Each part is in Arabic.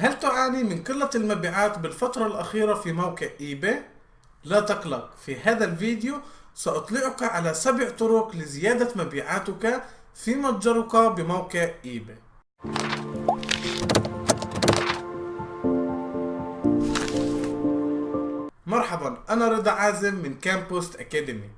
هل تعاني من قلة المبيعات بالفترة الأخيرة في موقع eBay؟ لا تقلق في هذا الفيديو سأطلعك على سبع طرق لزيادة مبيعاتك في متجرك بموقع eBay مرحبا أنا رضا عازم من كامبوست Academy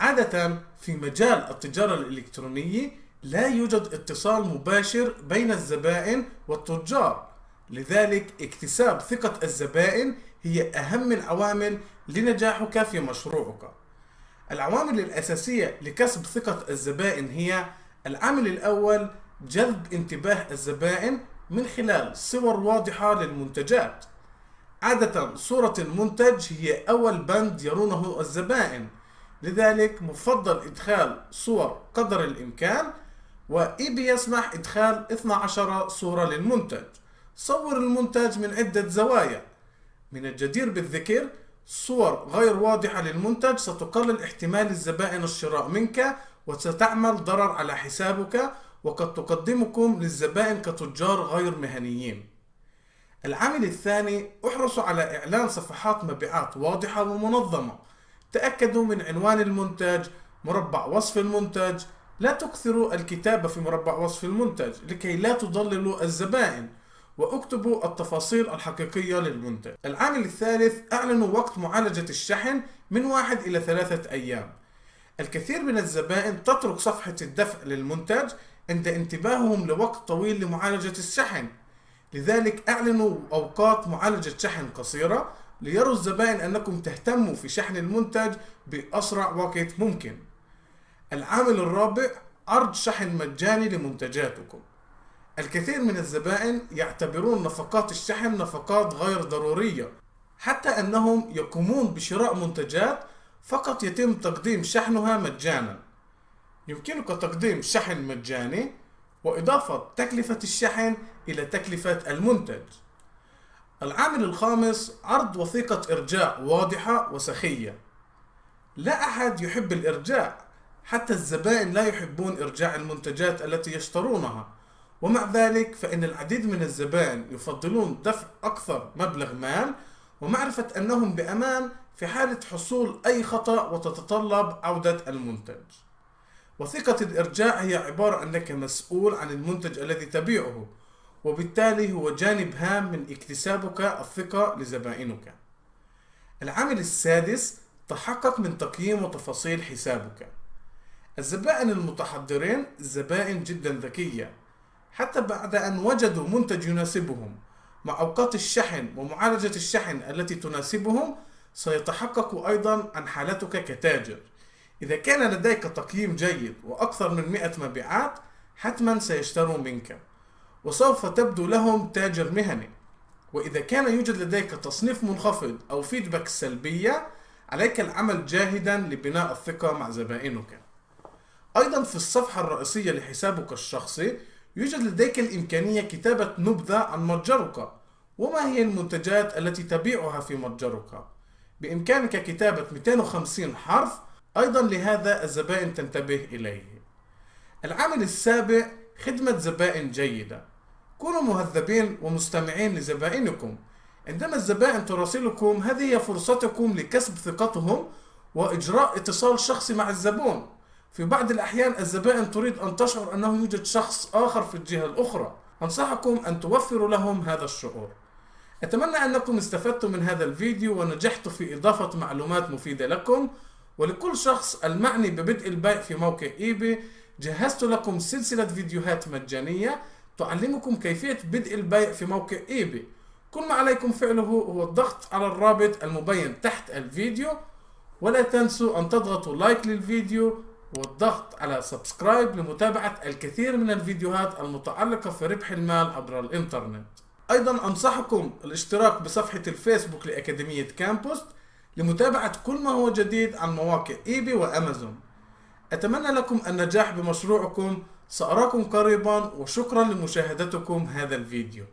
عادة في مجال التجارة الإلكترونية لا يوجد اتصال مباشر بين الزبائن والتجار. لذلك اكتساب ثقة الزبائن هي أهم العوامل لنجاحك في مشروعك. العوامل الأساسية لكسب ثقة الزبائن هي العامل الأول جذب انتباه الزبائن من خلال صور واضحة للمنتجات. عادة صورة المنتج هي أول بند يرونه الزبائن لذلك مفضل إدخال صور قدر الإمكان وإيبي يسمح إدخال 12 صورة للمنتج. صور المنتج من عدة زوايا. من الجدير بالذكر صور غير واضحة للمنتج ستقلل احتمال الزبائن الشراء منك وستعمل ضرر على حسابك وقد تقدمكم للزبائن كتجار غير مهنيين. العامل الثاني احرصوا على إعلان صفحات مبيعات واضحة ومنظمة. تأكدوا من عنوان المنتج مربع وصف المنتج لا تكثروا الكتابة في مربع وصف المنتج لكي لا تضللوا الزبائن. واكتبوا التفاصيل الحقيقية للمنتج. العامل الثالث أعلنوا وقت معالجة الشحن من واحد إلى ثلاثة أيام. الكثير من الزبائن تترك صفحة الدفع للمنتج عند انتباههم لوقت طويل لمعالجة الشحن. لذلك أعلنوا أوقات معالجة شحن قصيرة ليروا الزبائن أنكم تهتموا في شحن المنتج بأسرع وقت ممكن. العامل الرابع عرض شحن مجاني لمنتجاتكم. الكثير من الزبائن يعتبرون نفقات الشحن نفقات غير ضرورية حتى أنهم يقومون بشراء منتجات فقط يتم تقديم شحنها مجانا. يمكنك تقديم شحن مجاني وإضافة تكلفة الشحن إلى تكلفة المنتج. العامل الخامس عرض وثيقة إرجاع واضحة وسخية. لا أحد يحب الإرجاع حتى الزبائن لا يحبون إرجاع المنتجات التي يشترونها. ومع ذلك فإن العديد من الزبائن يفضلون دفع أكثر مبلغ مال ومعرفة أنهم بأمان في حالة حصول أي خطأ وتتطلب عودة المنتج. وثيقة الإرجاع هي عبارة أنك مسؤول عن المنتج الذي تبيعه وبالتالي هو جانب هام من اكتسابك الثقة لزبائنك. العامل السادس تحقق من تقييم وتفاصيل حسابك. الزبائن المتحضرين زبائن جدا ذكية حتى بعد أن وجدوا منتج يناسبهم مع أوقات الشحن ومعالجة الشحن التي تناسبهم سيتحقق أيضا عن حالتك كتاجر. إذا كان لديك تقييم جيد وأكثر من 100 مبيعات حتما سيشتروا منك وسوف تبدو لهم تاجر مهني. وإذا كان يوجد لديك تصنيف منخفض أو فيدباك سلبية عليك العمل جاهدا لبناء الثقة مع زبائنك. أيضا في الصفحة الرئيسية لحسابك الشخصي يوجد لديك الإمكانية كتابة نبذة عن متجرك. وما هي المنتجات التي تبيعها في متجرك؟ بإمكانك كتابة 250 حرف أيضا لهذا الزبائن تنتبه إليه. العامل السابع خدمة زبائن جيدة. كونوا مهذبين ومستمعين لزبائنكم. عندما الزبائن تراسلكم هذه هي فرصتكم لكسب ثقتهم وإجراء اتصال شخصي مع الزبون. في بعض الأحيان الزبائن تريد أن تشعر أنه يوجد شخص آخر في الجهة الأخرى. أنصحكم أن توفروا لهم هذا الشعور. أتمنى أنكم استفدتم من هذا الفيديو ونجحت في إضافة معلومات مفيدة لكم. ولكل شخص المعني ببدء البيع في موقع eBay. جهزت لكم سلسلة فيديوهات مجانية تعلمكم كيفية بدء البيع في موقع eBay. كل ما عليكم فعله هو الضغط على الرابط المبين تحت الفيديو. ولا تنسوا أن تضغطوا like للفيديو والضغط على subscribe لمتابعة الكثير من الفيديوهات المتعلقة في ربح المال عبر الإنترنت. أيضا أنصحكم الاشتراك بصفحة الفيسبوك لأكاديمية كامبوست لمتابعة كل ما هو جديد عن مواقع إيبي وأمازون. أتمنى لكم النجاح بمشروعكم سأراكم قريبا وشكرا لمشاهدتكم هذا الفيديو.